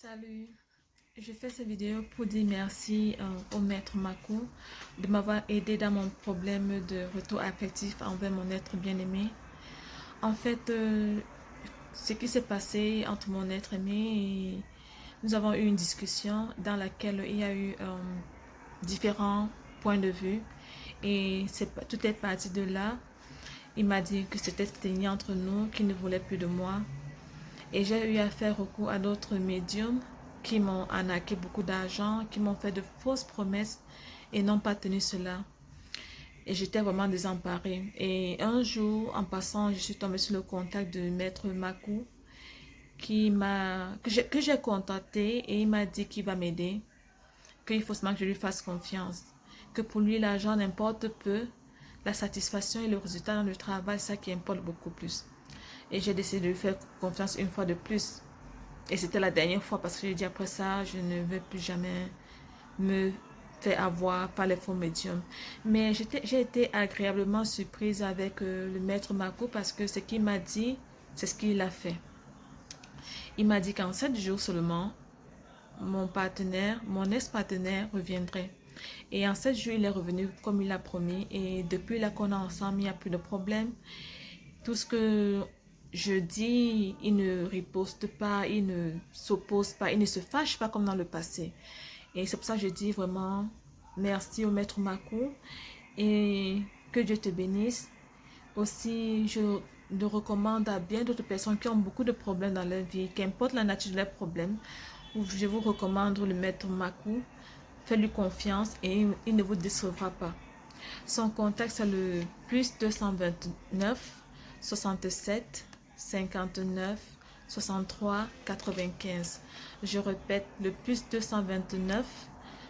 Salut, je fais cette vidéo pour dire merci euh, au maître Mako de m'avoir aidé dans mon problème de retour affectif envers mon être bien-aimé. En fait, euh, ce qui s'est passé entre mon être aimé et nous avons eu une discussion dans laquelle il y a eu euh, différents points de vue et tout est parti de là. Il m'a dit que c'était fini entre nous, qu'il ne voulait plus de moi et j'ai eu à faire recours à d'autres médiums qui m'ont arnaqué beaucoup d'argent, qui m'ont fait de fausses promesses et n'ont pas tenu cela. Et j'étais vraiment désemparée. Et un jour, en passant, je suis tombée sur le contact de Maître Makou, qui m'a que j'ai contacté et il m'a dit qu'il va m'aider, qu'il faut seulement que je lui fasse confiance, que pour lui l'argent n'importe peu, la satisfaction et le résultat dans le travail, ça qui importe beaucoup plus. Et j'ai décidé de lui faire confiance une fois de plus. Et c'était la dernière fois parce que j'ai dit après ça, je ne veux plus jamais me faire avoir par les faux médiums. Mais j'ai été agréablement surprise avec euh, le maître Marco parce que ce qu'il m'a dit, c'est ce qu'il a fait. Il m'a dit qu'en sept jours seulement, mon partenaire, mon ex-partenaire reviendrait. Et en sept jours, il est revenu comme il a promis. Et depuis là qu'on est ensemble, il n'y a plus de problème. Tout ce que je dis, il ne riposte pas, il ne s'oppose pas, il ne se fâche pas comme dans le passé. Et c'est pour ça que je dis vraiment merci au maître Makou et que Dieu te bénisse. Aussi, je le recommande à bien d'autres personnes qui ont beaucoup de problèmes dans leur vie, qu'importe la nature de leurs problèmes, je vous recommande le maître Makou. Faites-lui confiance et il ne vous décevra pas. Son contact, c'est le plus 229 67 59 63 95. Je répète, le plus 229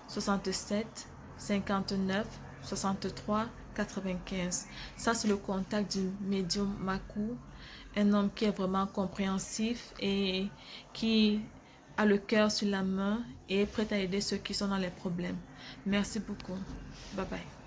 67 59 63 95. Ça, c'est le contact du médium Makou, un homme qui est vraiment compréhensif et qui a le cœur sur la main et est prêt à aider ceux qui sont dans les problèmes. Merci beaucoup. Bye bye.